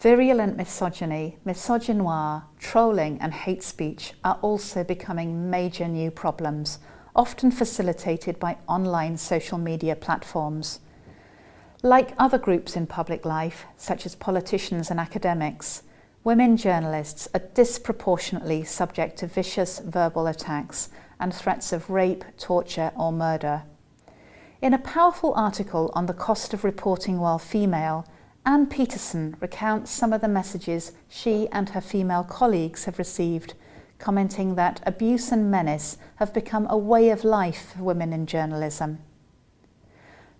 Virulent misogyny, misogynoir, trolling and hate speech are also becoming major new problems, often facilitated by online social media platforms. Like other groups in public life, such as politicians and academics, women journalists are disproportionately subject to vicious verbal attacks and threats of rape, torture or murder. In a powerful article on the cost of reporting while female, Anne Peterson recounts some of the messages she and her female colleagues have received, commenting that abuse and menace have become a way of life for women in journalism.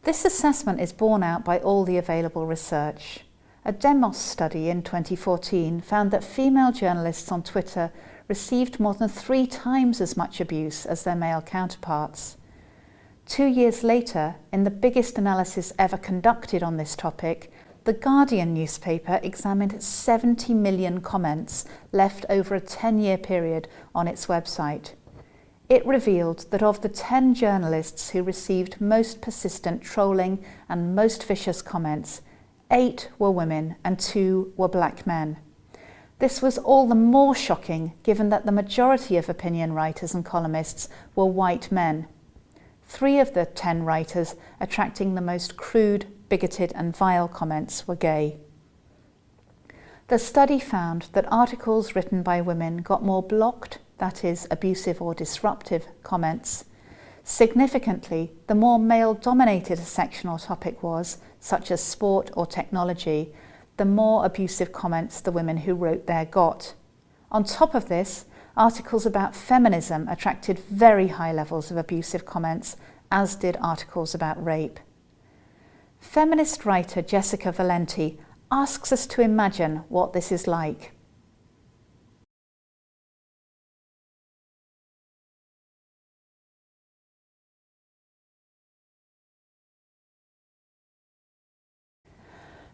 This assessment is borne out by all the available research. A Demos study in 2014 found that female journalists on Twitter received more than three times as much abuse as their male counterparts. Two years later, in the biggest analysis ever conducted on this topic, the Guardian newspaper examined 70 million comments left over a 10-year period on its website. It revealed that of the 10 journalists who received most persistent trolling and most vicious comments, eight were women and two were black men. This was all the more shocking given that the majority of opinion writers and columnists were white men. Three of the 10 writers attracting the most crude, bigoted and vile comments were gay. The study found that articles written by women got more blocked, that is, abusive or disruptive comments. Significantly, the more male-dominated a section or topic was, such as sport or technology, the more abusive comments the women who wrote there got. On top of this, articles about feminism attracted very high levels of abusive comments, as did articles about rape. Feminist writer Jessica Valenti asks us to imagine what this is like.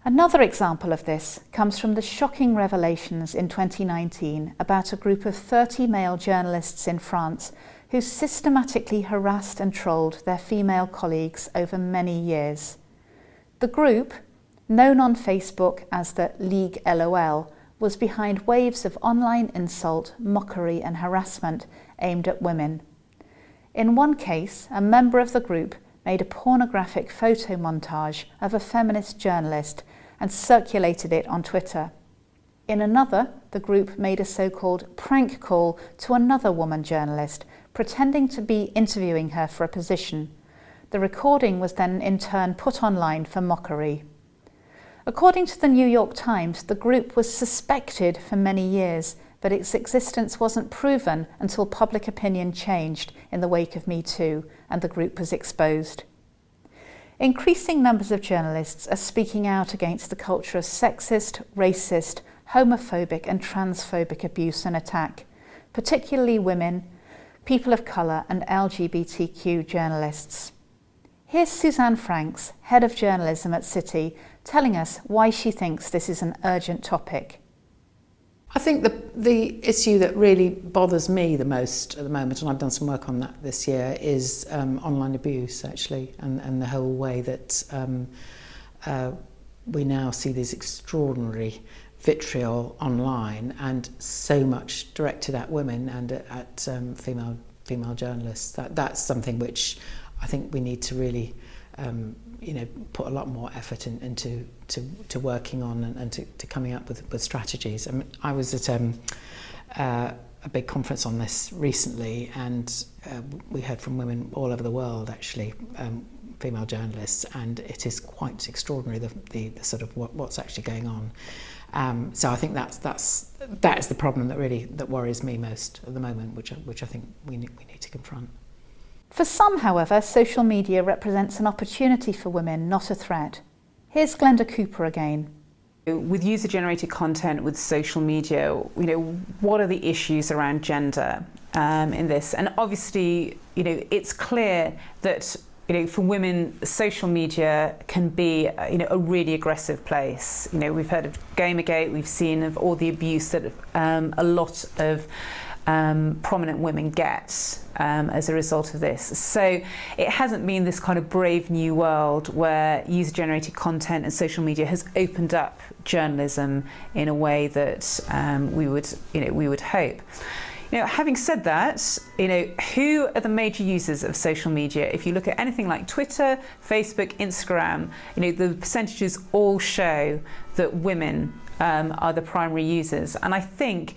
Another example of this comes from the shocking revelations in 2019 about a group of 30 male journalists in France who systematically harassed and trolled their female colleagues over many years. The group, known on Facebook as the League LOL, was behind waves of online insult, mockery and harassment aimed at women. In one case, a member of the group made a pornographic photo montage of a feminist journalist and circulated it on Twitter. In another, the group made a so-called prank call to another woman journalist, pretending to be interviewing her for a position. The recording was then in turn put online for mockery. According to the New York Times, the group was suspected for many years, but its existence wasn't proven until public opinion changed in the wake of Me Too and the group was exposed. Increasing numbers of journalists are speaking out against the culture of sexist, racist, homophobic and transphobic abuse and attack, particularly women, people of colour and LGBTQ journalists. Here's Suzanne Franks, Head of Journalism at City, telling us why she thinks this is an urgent topic. I think the, the issue that really bothers me the most at the moment, and I've done some work on that this year, is um, online abuse actually, and, and the whole way that um, uh, we now see these extraordinary vitriol online and so much directed at women and at, at um, female female journalists. That, that's something which I think we need to really um, you know, put a lot more effort in, into to, to working on and, and to, to coming up with, with strategies. I, mean, I was at um, uh, a big conference on this recently and uh, we heard from women all over the world actually, um, female journalists, and it is quite extraordinary the, the, the sort of what, what's actually going on. Um, so I think that's that's that is the problem that really that worries me most at the moment, which which I think we we need to confront. For some, however, social media represents an opportunity for women, not a threat. Here's Glenda Cooper again. With user-generated content, with social media, you know, what are the issues around gender um, in this? And obviously, you know, it's clear that you know, for women, social media can be, you know, a really aggressive place. You know, we've heard of Gamergate, we've seen of all the abuse that um, a lot of um, prominent women get um, as a result of this. So it hasn't been this kind of brave new world where user generated content and social media has opened up journalism in a way that um, we would you know we would hope. You know, having said that, you know, who are the major users of social media? If you look at anything like Twitter, Facebook, Instagram, you know, the percentages all show that women um, are the primary users. And I think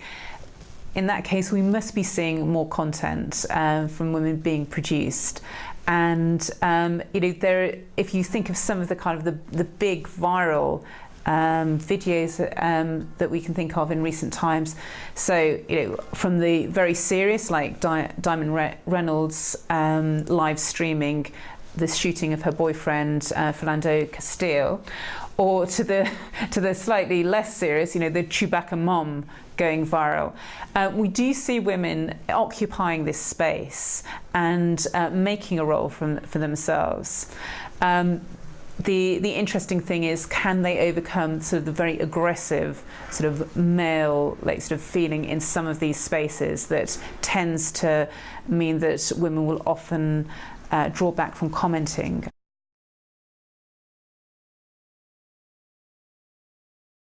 in that case, we must be seeing more content um, from women being produced. And um, you know, there, if you think of some of the kind of the, the big viral um, videos um, that we can think of in recent times. So, you know, from the very serious, like Di Diamond Re Reynolds um, live streaming the shooting of her boyfriend, uh, Philando Castile, or to the to the slightly less serious, you know, the Chewbacca mom going viral. Uh, we do see women occupying this space and uh, making a role from, for themselves. Um, the the interesting thing is can they overcome sort of the very aggressive sort of male like sort of feeling in some of these spaces that tends to mean that women will often uh, draw back from commenting